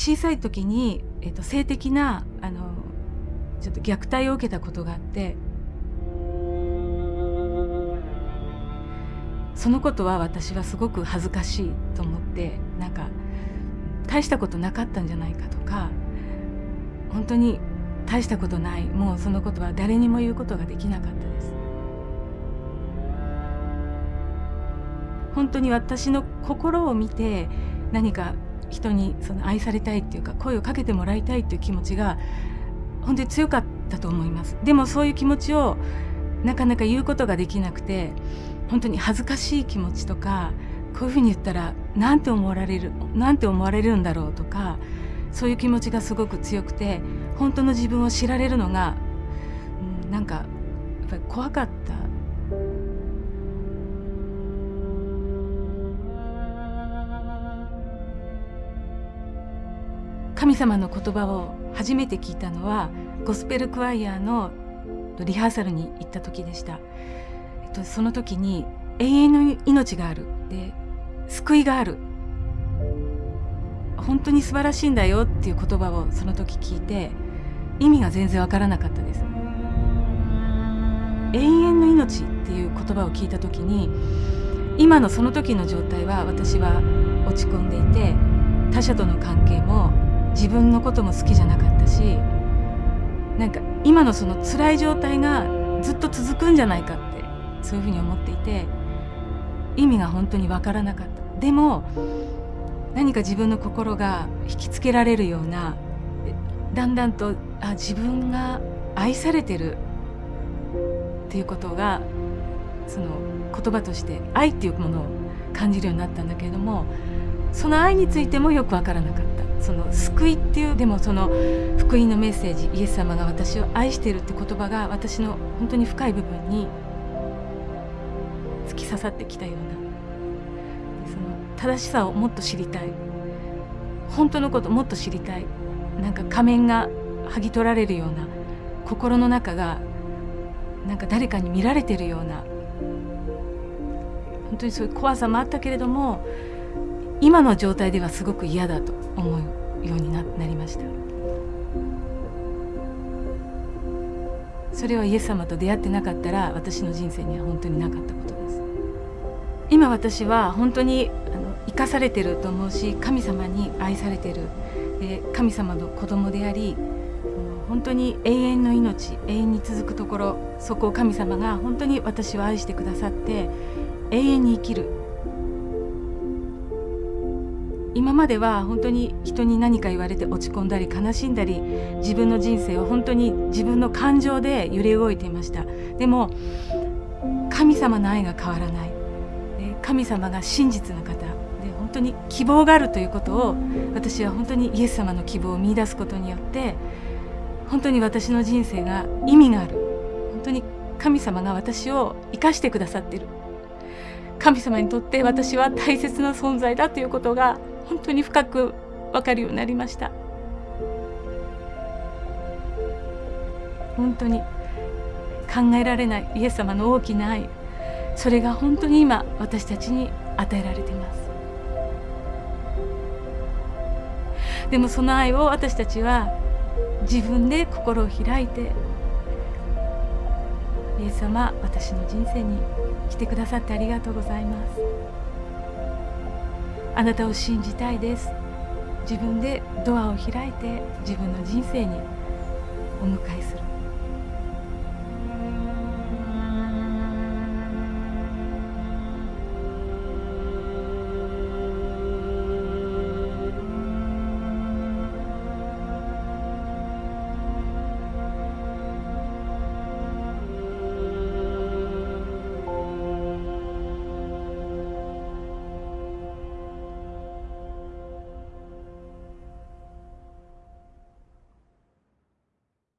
小さい時に、えっと、性的なあのちょっと虐待を受けたことがあってそのことは私はすごく恥ずかしいと思ってなんか大したことなかったんじゃないかとか本当に大したことないもうそのことは誰にも言うことができなかったです。本当に私の心を見て何か人にその愛されたいっていうか声をかけてもらいたいっていう気持ちが本当に強かったと思います。でもそういう気持ちをなかなか言うことができなくて本当に恥ずかしい気持ちとかこういうふうに言ったら何て思われるなんて思われるんだろうとかそういう気持ちがすごく強くて本当の自分を知られるのが、うん、なんかやっぱり怖かった神様の言葉を初めて聞いたのはゴスペルクワイヤーのリハーサルに行った時でした、えっと、その時に永遠の命がある。で救いがある。本当に素晴らしいんだよっていう言葉をその時聞いて意味が全然わからなかったです。永遠の命っていう言葉を聞いた時に今のその時の状態は私は落ち込んでいて他者との関係も自分のことも好きじゃなかったしなんか今のその辛い状態がずっと続くんじゃないかってそういうふうに思っていて意味が本当に分からなかった。でも何か自分の心が引きつけられるようなだんだんとあ自分が愛されてるっていうことがその言葉として愛っていうものを感じるようになったんだけれどもその愛についてもよく分からなかった。その救いっていうでもその福音のメッセージイエス様が私を愛しているって言葉が私の本当に深い部分に突き刺さってきたような。その正しさをもっと知りたい。本当のこともっと知りたい。なんか仮面が剥ぎ取られるような心の中がなんか誰かに見られてるような。本当にそういう怖さもあったけれども今の状態ではすごく嫌だと思うようになりました。それはイエス様と出会ってなかったら私の人生には本当になかったことです。今私は本当にあの生かされてると思うし神様に愛されてる。神様の子供であり本当に永遠の命永遠に続くところそこを神様が本当に私を愛してくださって永遠に生きる。今までは本当に人に何か言われて落ち込んだり悲しんだり自分の人生を本当に自分の感情で揺れ動いていました。でも神様の愛が変わらない。神様が真実の方。で本当に希望があるということを私は本当にイエス様の希望を見いだすことによって本当に私の人生が意味がある。本当に神様が私を生かしてくださっている。神様にとって私は大切な存在だということが本当に深く分かるようになりました。本当に考えられないイエス様の大きな愛それが本当に今私たちに与えられています。でもその愛を私たちは自分で心を開いてイエス様私の人生に来てくださってありがとうございます。あなたを信じたいです。自分でドアを開いて自分の人生にお迎えする。